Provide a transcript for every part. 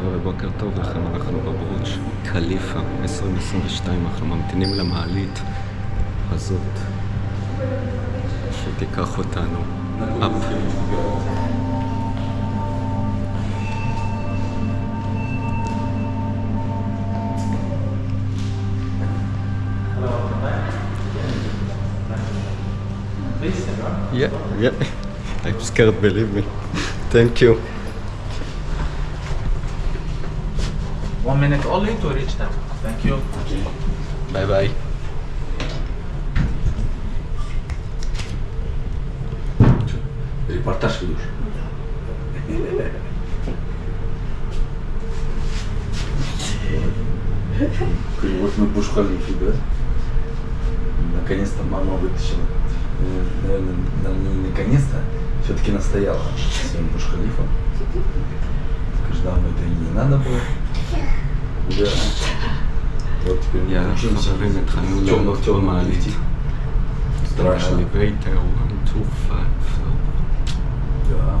חבר'ה, בוקר טוב לכם, אנחנו בברוץ' קליפה 2022, אנחנו ממתינים למעלית הזאת שתיקח אותנו אפ. Yeah, yeah, I'm scared, believe me. Thank you. One minute only to reach them. Thank you. Bye bye. Репортаж ведешь? Вот мы Буш-Халифе, да? Наконец-то мама вытащила. Наверное, на- не наконец-то, все-таки настояла своим Буш-Халифом. Скажешь, да, это и не надо было. Ja. Tot ging je naar samen met Khanu. Maar niet. Ja,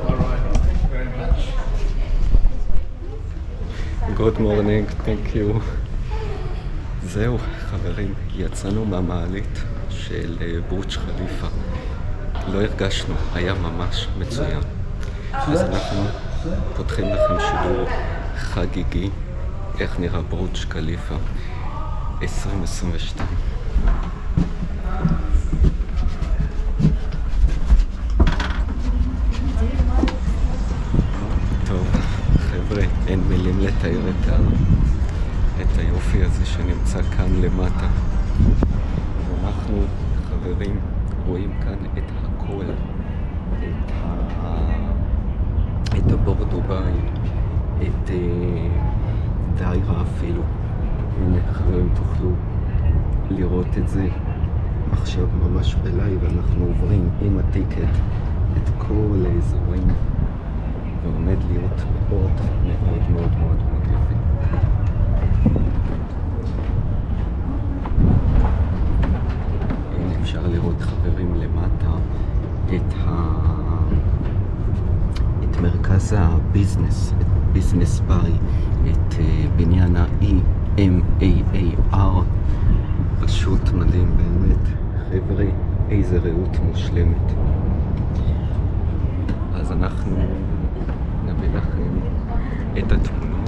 Good morning, thank you. זהו, חברים, יצאנו מהמעלית של אה, בורג' חליפה. לא הרגשנו, היה ממש מצוין. אז אנחנו פותחים לכם שידור חגיגי, איך נראה בורג' חליפה 2022. טוב, חבר'ה, אין מילים לתאר את, ה... את היופי הזה שנמצא כאן למטה. אנחנו, חברים, רואים כאן את הכל. את, ה... את הבור דובאי, את, אה, את העירה אפילו. הנה, חברים, תוכלו לראות את זה עכשיו ממש בלייב. אנחנו עוברים עם הטיקט את כל האזורים. ועומד להיות מאוד מאוד מאוד יפה. הנה אפשר לראות חברים למטה את, ה... את מרכז ה business, את ביזנס ביי, את אה, בניין ה-EMAAR, פשוט מדהים באמת. חבר'ה, איזה רעות מושלמת. אז אנחנו נביא לכם את התמונות